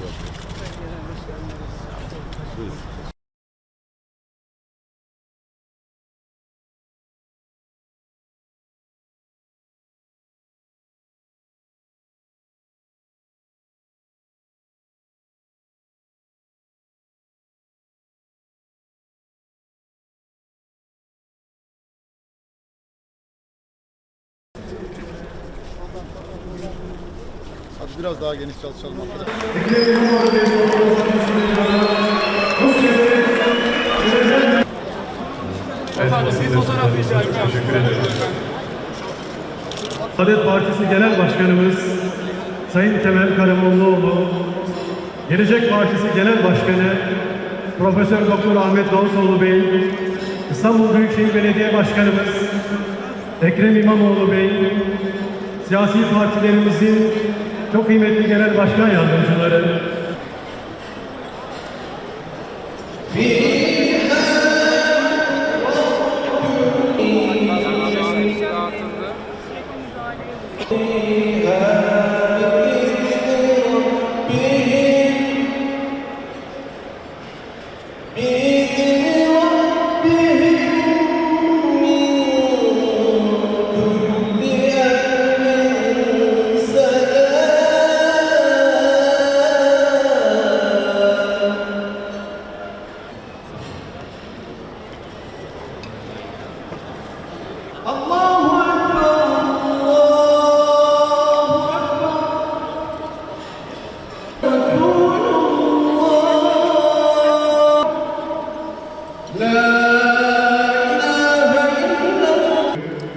そうです biraz daha geniş çalışalım arkadaşlar. Teşekkür ederim. Saadet Partisi Genel Başkanımız Sayın Temel Karamollaoğlu, Gelecek Partisi Genel Başkanı Profesör Doktor Ahmet Davutoğlu Bey, İstanbul Büyükşehir Belediye Başkanımız Ekrem İmamoğlu Bey, siyasi partilerimizin çok kıymetli genel başkan yardımcıları,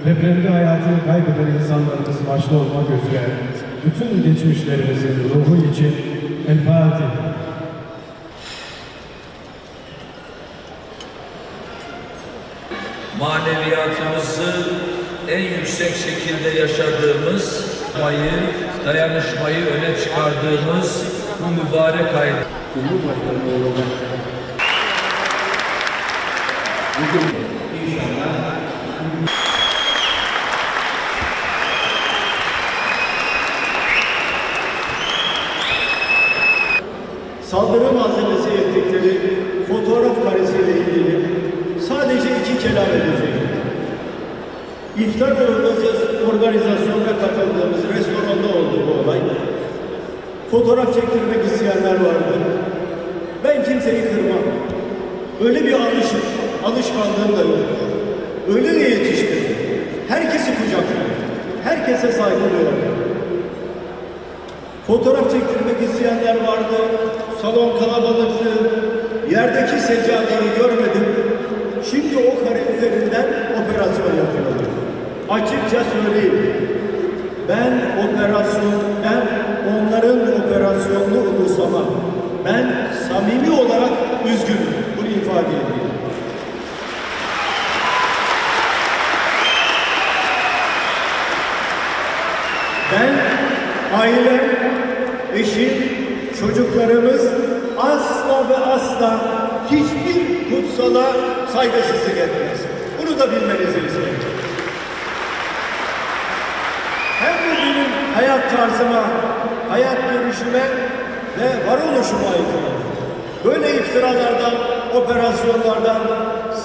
Depremde hayatını kaybeden insanlarımız başta olmak üzere bütün geçmişlerimizin ruhu için El Fatiha. Maneviyatımızı en yüksek şekilde yaşadığımız, dayanışmayı, öne çıkardığımız bu mübarek ay. saldırı malzemesi ettikleri İftar organiz- organizasyonuna katıldığımız restoranda oldu bu olay. Fotoğraf çektirmek isteyenler vardı. Ben kimseyi kırmam. Öyle bir alış, alışkanlığım da yok. Öyle de yetiştim. Herkesi kucaklıyorum. Herkese saygı duyuyorum. Fotoğraf çektirmek isteyenler vardı. Salon kalabalıktı. Yerdeki seccadeyi görmedim. Şimdi o kare üzerinden yapıyorlar. Açıkça söyleyeyim. Ben operasyon, ben onların operasyonunu umursamam. Ben samimi olarak üzgünüm. Bunu ifade edeyim. Ben, ailem, eşim, çocuklarımız asla ve asla hiçbir kutsala saygısızlık etmez. Bunu da bilmenizi isterim. Hayat tarzıma, hayat görüşüme ve varoluşuma aykırı. Böyle iftiralardan, operasyonlardan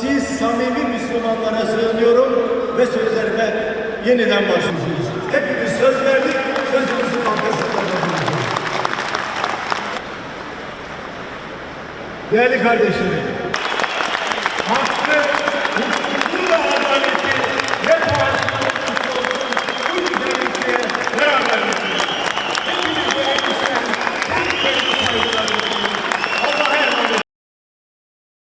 siz samimi Müslümanlara sığınıyorum ve sözlerime yeniden başlayacağız. Hepimiz söz verdik, sözümüzün arkasında. Değerli kardeşlerim,